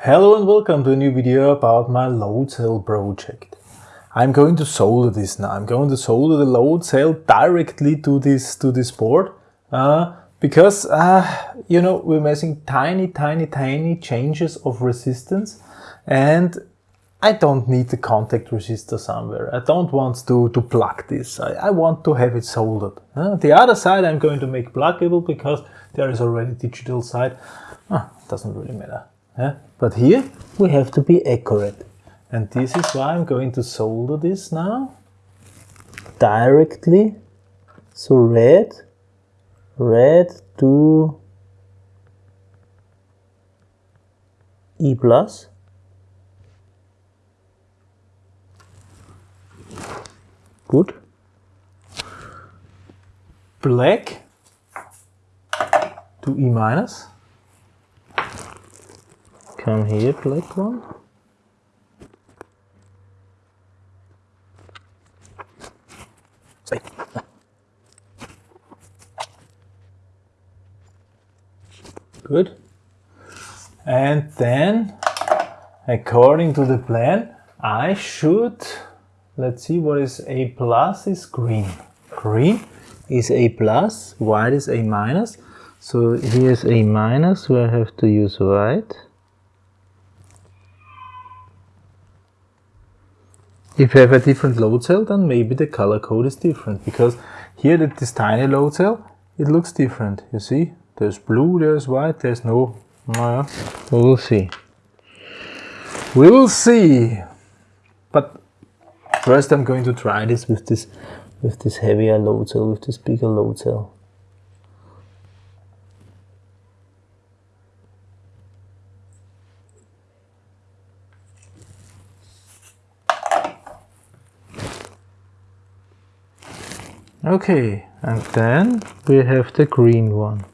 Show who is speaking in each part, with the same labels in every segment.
Speaker 1: Hello and welcome to a new video about my load cell project. I'm going to solder this now. I'm going to solder the load cell directly to this to this board uh, because uh, you know we're making tiny tiny tiny changes of resistance and I don't need the contact resistor somewhere. I don't want to, to plug this. I, I want to have it soldered. Uh, the other side I'm going to make pluggable because there is already digital side. Uh, doesn't really matter. Yeah? But here we have to be accurate. And this is why I'm going to solder this now directly. So red, red to E plus. Good. Black to E minus come here, black one. Good. And then, according to the plan, I should, let's see what is A plus is green. Green is A plus, white is A minus. So here's A minus where I have to use white. If you have a different load cell, then maybe the color code is different because here that this tiny load cell, it looks different. You see, there's blue, there's white, there's no, no we will see. We will see. But first I'm going to try this with this, with this heavier load cell, with this bigger load cell. Okay, and then we have the green one.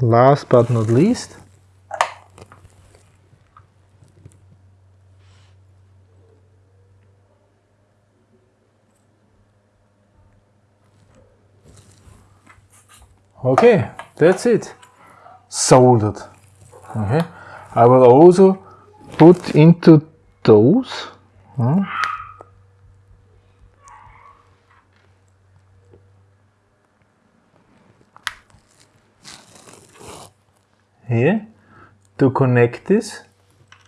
Speaker 1: Last but not least, Okay, that's it. Soldered. Okay. I will also put into those huh? here to connect this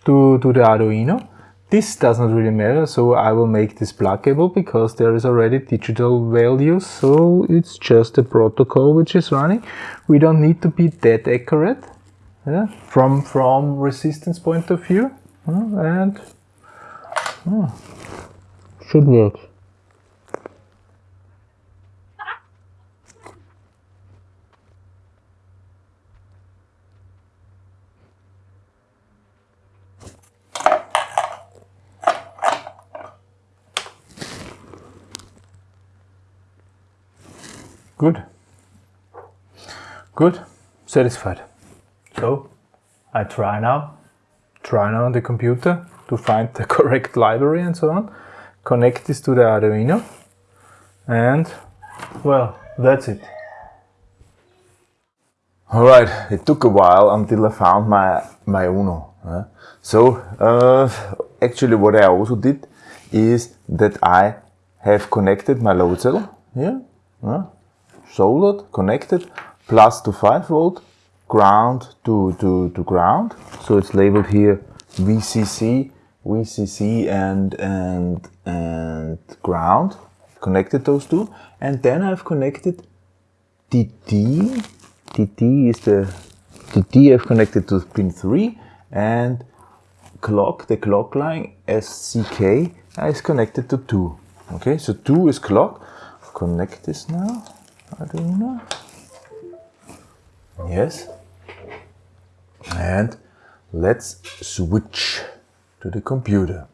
Speaker 1: to, to the Arduino. This doesn't really matter, so I will make this pluggable because there is already digital values, so it's just a protocol which is running. We don't need to be that accurate yeah, from, from resistance point of view and oh, should work. Good. Good. Satisfied. So I try now. Try now on the computer to find the correct library and so on, connect this to the Arduino, and well, that's it.
Speaker 2: Alright, it took a while until I found my, my Uno. Uh, so, uh, actually what I also did is that I have connected my load cell here, uh, soldered, connected, plus to 5 volt, ground to, to, to ground. So it's labeled here VCC, VCC and, and, and ground. Connected those two. And then I've connected DD. DD is the, DD I've connected to pin 3 and clock, the clock line SCK is connected to 2. Okay, so 2 is clock. Connect this now, Arduino. Yes. And let's switch to the computer.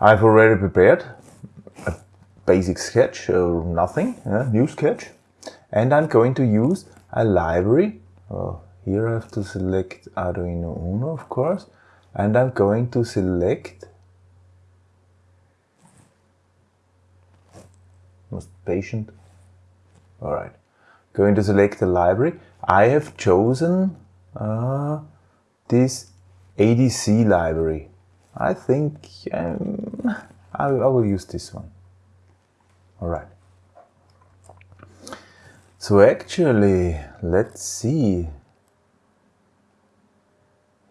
Speaker 2: I've already prepared a basic sketch or nothing, a new sketch. And I'm going to use a library. Oh, here I have to select Arduino Uno, of course. And I'm going to select most patient All right. Going to select the library. I have chosen uh, this ADC library. I think um, I, I will use this one. All right. So actually, let's see.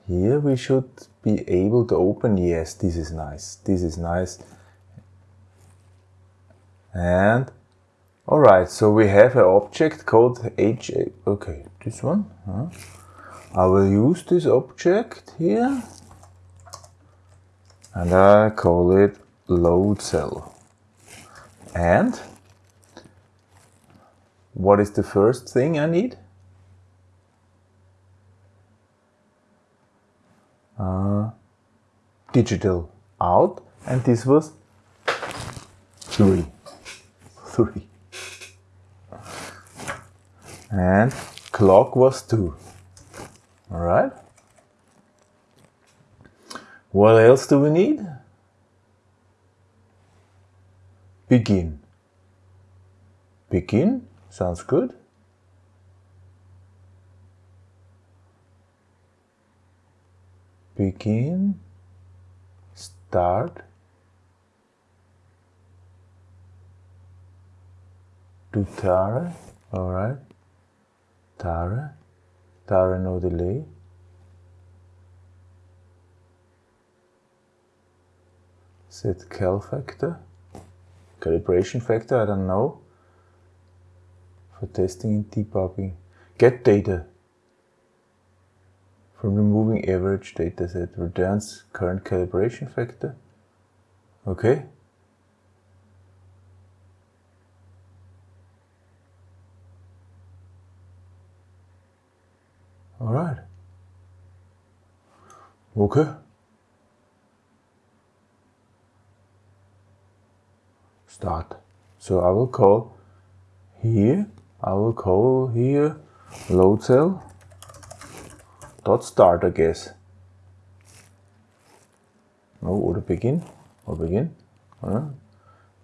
Speaker 2: Here we should be able to open. Yes, this is nice. This is nice. And all right, so we have an object called H. Okay, this one. Huh? I will use this object here and I call it load cell. And what is the first thing I need? Uh, digital out and this was three three and clock was two all right. What else do we need? Begin. Begin. Sounds good. Begin, start, do Tara, alright, Tara, Tara no delay, set cal factor, calibration factor, I don't know, for testing and debugging, get data, from removing average dataset returns current calibration factor. Okay. All right. Okay. Start. So I will call here, I will call here load cell dot start, I guess. No, or begin, or begin, uh,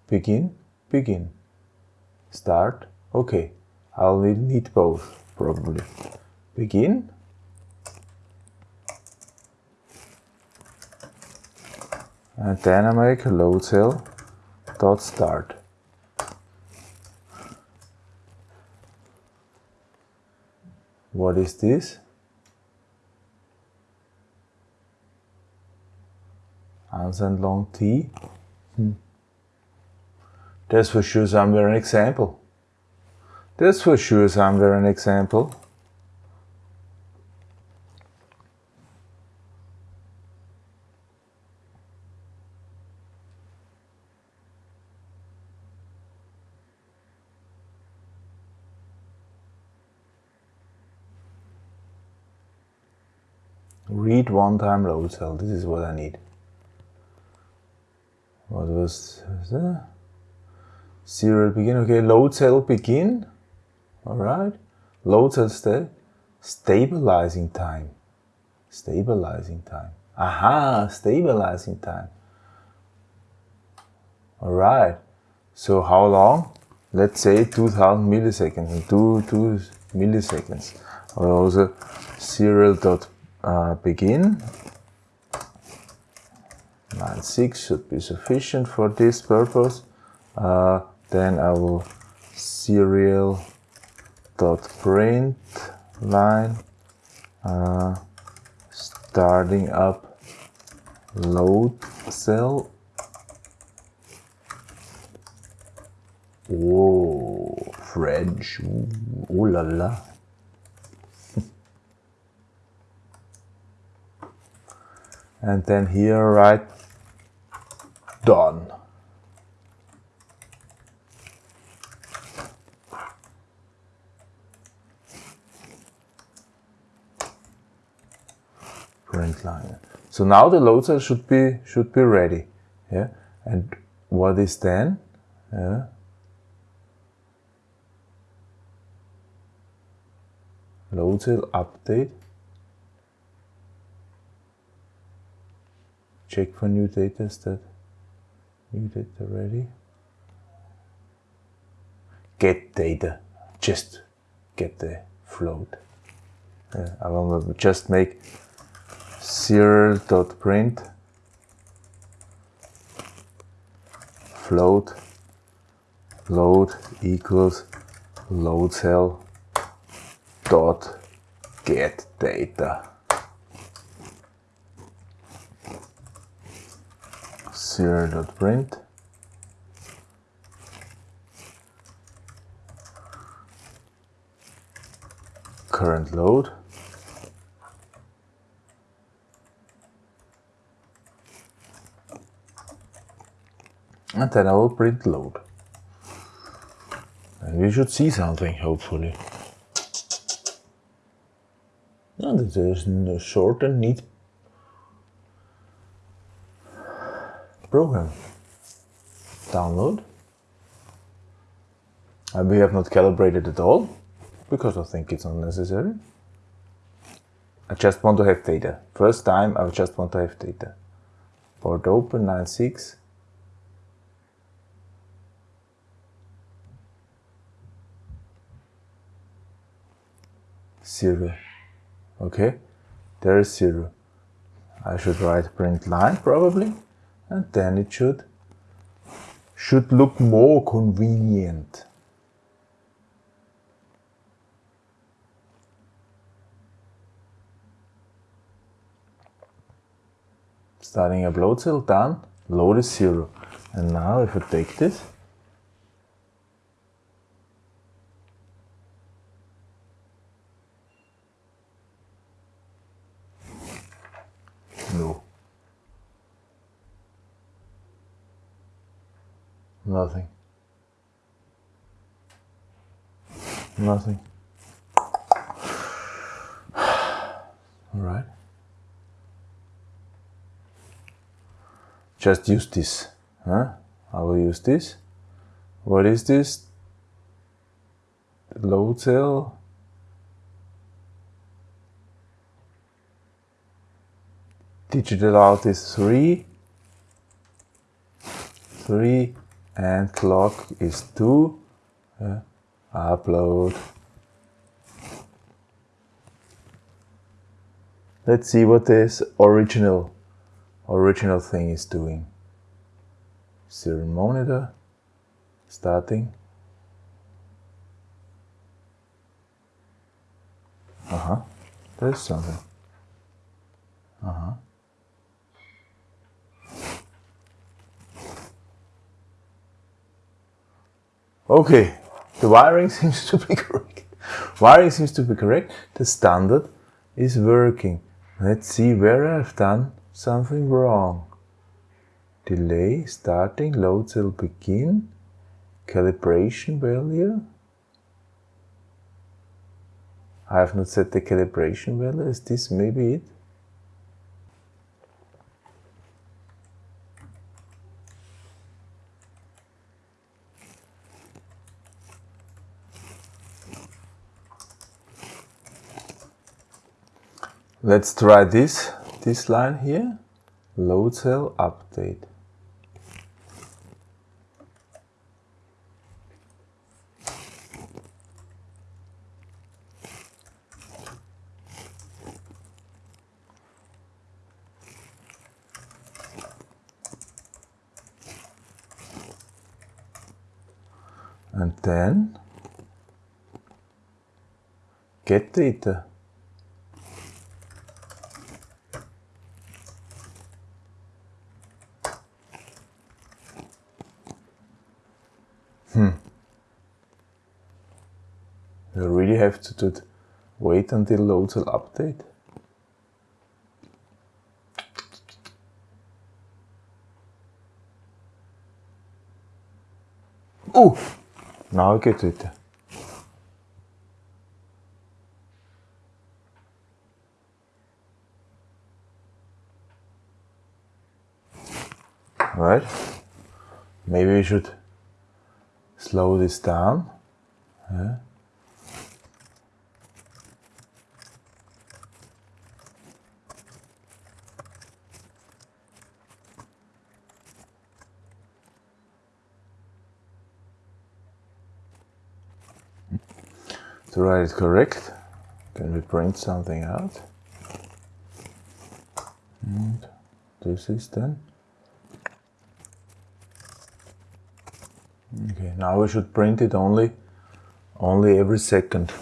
Speaker 2: begin, begin, start, okay. I'll need both, probably. Begin, and then I make load cell dot start. What is this? and long T. Hmm. That's for sure somewhere an example. That's for sure somewhere an example. Read one time load cell, this is what I need. What was the serial begin? Okay load cell begin. All right. Load cell stay stabilizing time. Stabilizing time. Aha stabilizing time. All right. So how long? Let's say 2000 milliseconds. 2 2 milliseconds. Or also serial dot uh, begin line 6 should be sufficient for this purpose. Uh, then I will serial dot print line uh, starting up load cell. Whoa, French, ooh la la. And then here write done. Print line. So now the load cell should be should be ready. Yeah. And what is then? Yeah. Load cell update. Check for new data set it already. Get data. just get the float. Uh, I will just make serial.print float load equals load cell dot get data. Serial.print current load. And then I will print load. And we should see something hopefully. And there's a short and neat program download and we have not calibrated at all because I think it's unnecessary. I just want to have data. First time I just want to have data. Port open 96. Zero. Okay, there is zero. I should write print line probably, and then it should should look more convenient. starting a load cell done, load is zero. And now if I take this, no, nothing, nothing. All right. just use this. Huh? I will use this. What is this? Load cell. Digital out is 3. 3 and clock is 2. Uh, upload. Let's see what this original original thing is doing. Serial monitor, starting. Uh-huh, there's something. Uh-huh. Okay, the wiring seems to be correct. Wiring seems to be correct. The standard is working. Let's see where I've done something wrong. Delay, starting, load cell begin, calibration value. I have not set the calibration value, is this maybe it? Let's try this this line here, load cell update. And then get data. Hmm. You really have to do it. Wait until loads will update. Oh, now I get it. Right? Maybe we should slow this down. Yeah. To write it correct, can we print something out? And this is then. Okay, now we should print it only, only every second.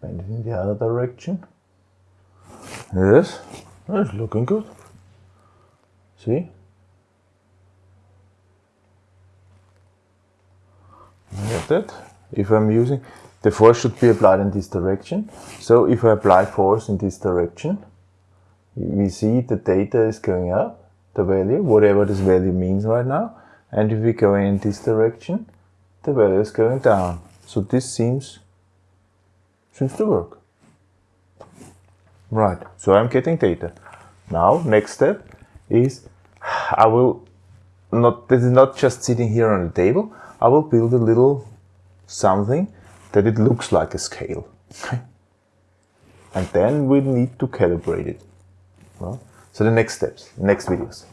Speaker 2: Bend it in the other direction. Yes, it's looking good. See? Get that? If I'm using, the force should be applied in this direction. So if I apply force in this direction, we see the data is going up, the value, whatever this value means right now. And if we go in this direction, the value is going down. So this seems, seems to work. Right, so I'm getting data. Now, next step is I will not, this is not just sitting here on the table, I will build a little something that it looks like a scale. And then we need to calibrate it. Well, so the next steps, next videos.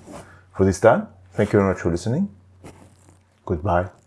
Speaker 2: For this time, thank you very much for listening. Goodbye.